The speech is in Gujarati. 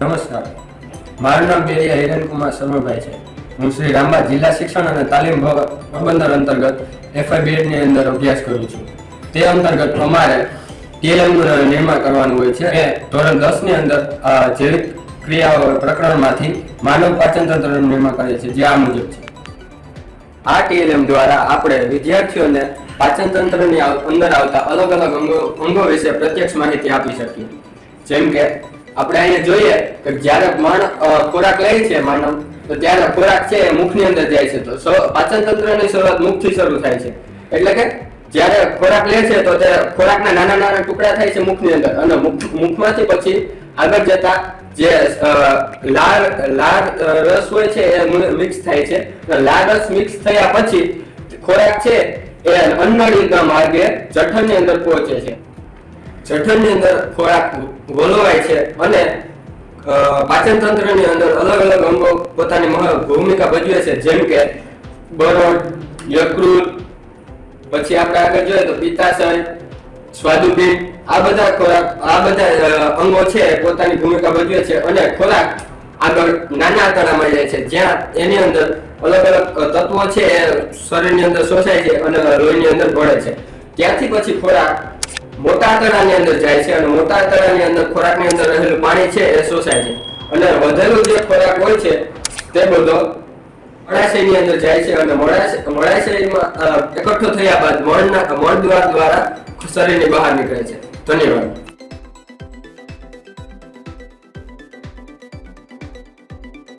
નમસ્કાર. મારું નામ બેરિયા હિરેનકુમાર શર્માભાઈ છે. હું શ્રી રામબા જિલ્લા શિક્ષણ અને તાલીમ પ્રબંધન અંતર્ગત એફઆઈ ની અંદર અભ્યાસ કરું છું. તે અંતર્ગત અમારે ટીએલએમનું નિર્માણ કરવાનું હોય છે. એ ધોરણ દસની અંદર જૈવિક ક્રિયાઓ પ્રકરણમાંથી માનવ પાચન તંત્રનું નિર્માણ કરે છે, જે આ મુજબ છે. આ ટીએલએમ દ્વારા આપણે વિદ્યાર્થીઓને પાચન તંત્રની અંદર આવતા અલગ અલગ અંગો અંગો વિશે પ્રત્યક્ષ માહિતી આપી શકીએ. જેમ કે આપણે અહીંયા જોઈએ કે જ્યારે માણ ખોરાક લે છે માનવ, તો ત્યારે ખોરાક છે એ મુખની અંદર જાય છે. તો પાચન તંત્રની શરૂઆત મુખથી શરૂ થાય છે. એટલે કે જ્યારે ખોરાક લે છે તો તે ખોરાકના નાના નાના ટુકડા થાય છે મુખની અંદર. અને મુખ- મુખમાંથી પછી આગળ જતા જે લાળ લાળ રસ હોય છે એ મિક્સ થાય છે. લાળ રસ મિક્સ થયા પછી ખોરાક છે એ અન્નળીના માર્ગે જઠરની અંદર પહોંચે છે. જઠરની અંદર ખોરાક ગોલવાય છે અને પાચન તંત્રની અંદર અલગ અલગ અંગો પોતાની ભૂમિકા ભજવે છે. જેમ કે બરોડ, યકૃત, પછી આપણે આગળ જોઈએ તો પિત્તાશય, સ્વાદુપિંડ, આ બધા ખોરાક, આ બધા અંગો છે પોતાની ભૂમિકા ભજવે છે અને ખોરાક આગળ નાના આંતરડામાં જાય છે. જ્યાં એની અંદર અલગ અલગ તત્વો છે એ શરીરની અંદર શોષાય છે અને લોહીની અંદર ભળે છે. ત્યાંથી પછી ખોરાક મોટા તળાની અંદર જાય છે અને મોટા તળાની અંદર ખોરાકની અંદર રહેલું પાણી છે એ શોષાય છે અને વધેલું જે ખોરાક હોય છે તે બધો મળાશયની અંદર જાય છે અને મળાશય મળાશયમાં એકઠો થયા બાદ મળના મળદ્વાર દ્વારા શરીરની બહાર નીકળે છે. ધન્યવાદ.